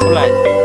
出来。